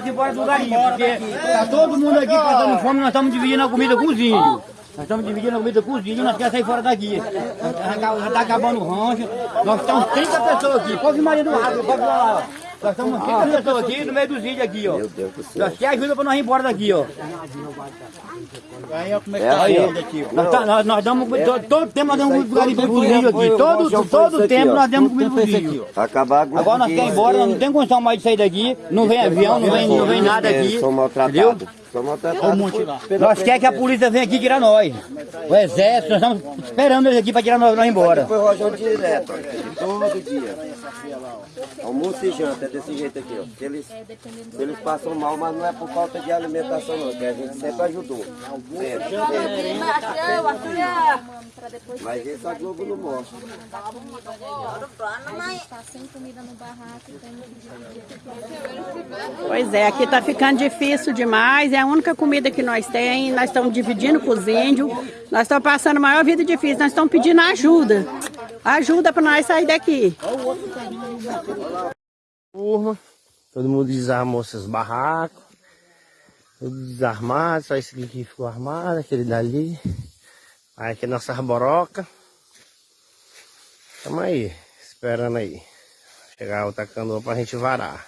de ir, porque tá todo mundo aqui passando fome, nós estamos dividindo a comida com os índios. Nós estamos dividindo a comida com os índios, nós queremos sair fora daqui. Já está acabando o rancho, nós estamos 30 pessoas aqui, pode Maria do Rato, pode lá. Nós estamos 30 pessoas aqui no meio dos índios aqui, ó. Nós queremos ajuda para nós ir embora daqui, ó. Aí, ó, como é que tá Aí, ó. Nós, tá- nós, nós damos, todo, todo tempo nós damos comida para os índios aqui. Todo, todo tempo nós damos comida para os índios. Acabar com Agora nós queremos ir embora, nós não tem condição mais de sair daqui, não vem avião, não vem, não vem nada aqui. São Entendeu? maltratados. Nós queremos que a polícia venha aqui tirar nós. O exército, nós estamos esperando eles aqui para tirar nós, nós embora. Foi rojão direto, todo dia. Almoço e janta, é desse jeito aqui, ó. Eles, eles passam mal, mas não é por falta de alimentação não, que a gente sempre ajudou. Sempre. Mas esse a Globo não mostra. Tem Pois é, aqui tá ficando difícil demais. É a única comida que nós temos. Nós estamos dividindo com os índios. Nós estamos passando a maior vida difícil. Nós estamos pedindo ajuda. Ajuda para nós sair daqui. turma, todo mundo desarmou seus barracos, tudo desarmado, só esse aqui que ficou armado, aquele dali. Aí aqui é nossa arboroca. Tamo aí, esperando aí. Chegar outra canoa pra gente varar.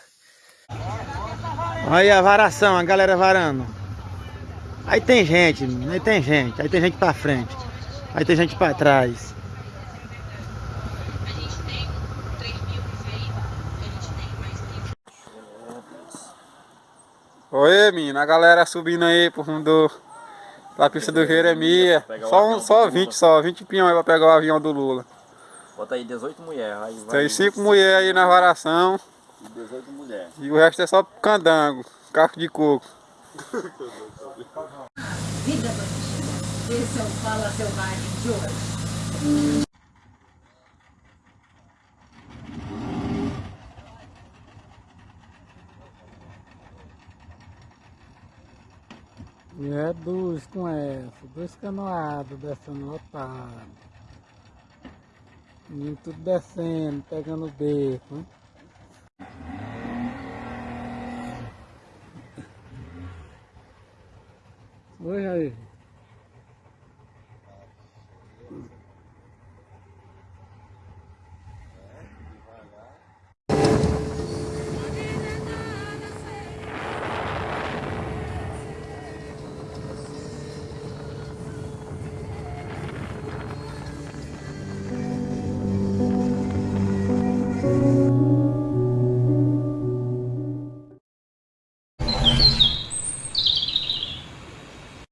Aí a varação, a galera varando. Aí tem gente, aí tem gente, aí tem gente pra frente, aí tem gente pra trás. Oi, menina, a galera subindo aí pro rumo do, da pista do Jeremia. Só, um, só 20, só 20 pinhões pra pegar o avião do Lula. Bota aí 18 mulheres. Aí Tem cinco mulheres aí na varação 18 mulheres. e o resto é só candango, caco de coco. Esse é o Fala Selvagem de hoje. É dois com essa, dois canoados descendo lotado. E tudo descendo, pegando o beco. Hein? Oi aí.